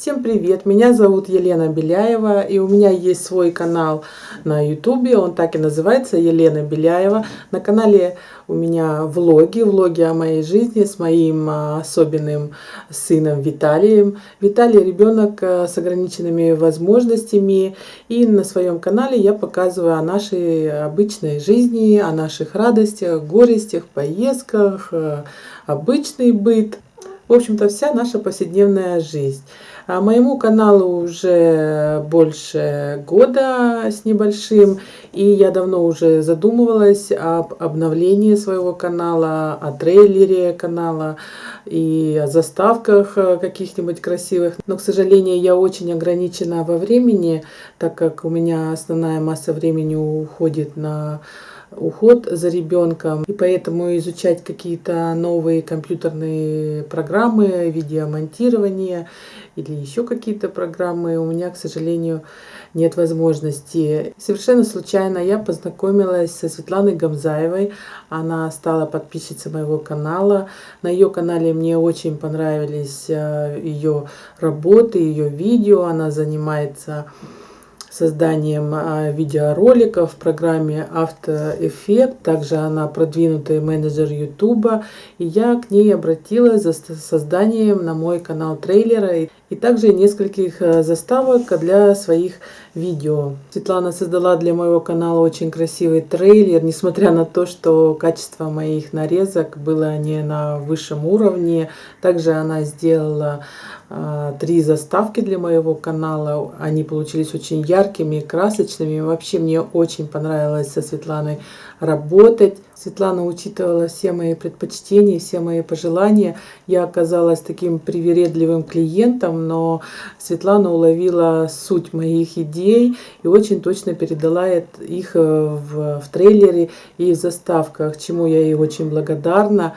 Всем привет! Меня зовут Елена Беляева, и у меня есть свой канал на ютубе, он так и называется, Елена Беляева. На канале у меня влоги, влоги о моей жизни с моим а, особенным сыном Виталием. Виталий ребенок а, с ограниченными возможностями, и на своем канале я показываю о нашей обычной жизни, о наших радостях, горестях, поездках, а, обычный быт. В общем-то, вся наша повседневная жизнь. А моему каналу уже больше года с небольшим, и я давно уже задумывалась об обновлении своего канала, о трейлере канала и о заставках каких-нибудь красивых. Но, к сожалению, я очень ограничена во времени, так как у меня основная масса времени уходит на уход за ребенком. И поэтому изучать какие-то новые компьютерные программы, видеомонтирование или еще какие-то программы у меня, к сожалению, нет возможности. Совершенно случайно я познакомилась со Светланой Гамзаевой. Она стала подписчицей моего канала. На ее канале мне очень понравились э, ее работы, ее видео. Она занимается созданием а, видеороликов в программе After Effects. Также она продвинутый менеджер YouTube. И я к ней обратилась за созданием на мой канал трейлера и также нескольких а, заставок для своих видео. Светлана создала для моего канала очень красивый трейлер, несмотря на то, что качество моих нарезок было не на высшем уровне. Также она сделала три заставки для моего канала. Они получились очень яркими, красочными. Вообще мне очень понравилось со Светланой работать. Светлана учитывала все мои предпочтения, все мои пожелания. Я оказалась таким привередливым клиентом, но Светлана уловила суть моих идей и очень точно передала их э, в, в трейлере и в заставках, чему я ей очень благодарна.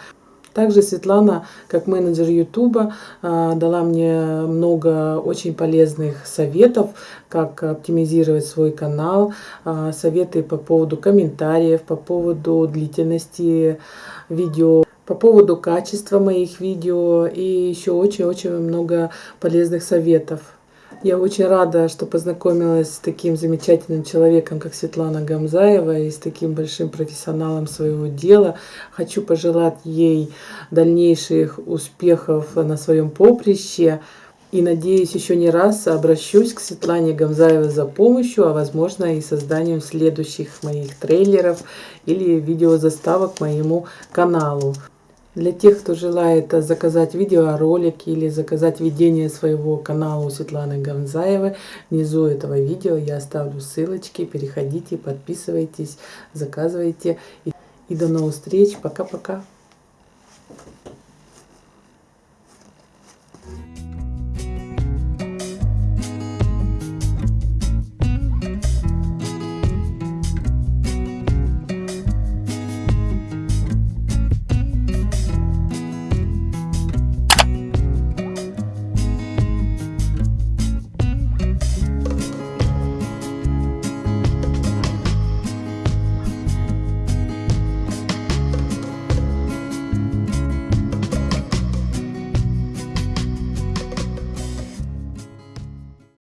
Также Светлана, как менеджер Ютуба, а, дала мне много очень полезных советов, как оптимизировать свой канал, а, советы по поводу комментариев, по поводу длительности видео по поводу качества моих видео и еще очень-очень много полезных советов. Я очень рада, что познакомилась с таким замечательным человеком, как Светлана Гамзаева, и с таким большим профессионалом своего дела. Хочу пожелать ей дальнейших успехов на своем поприще. И надеюсь, еще не раз обращусь к Светлане Гамзаевой за помощью, а возможно и созданием следующих моих трейлеров или видеозаставок моему каналу. Для тех, кто желает заказать видеоролик или заказать ведение своего канала у Светланы Гонзаевой, внизу этого видео я оставлю ссылочки. Переходите, подписывайтесь, заказывайте. И до новых встреч. Пока-пока.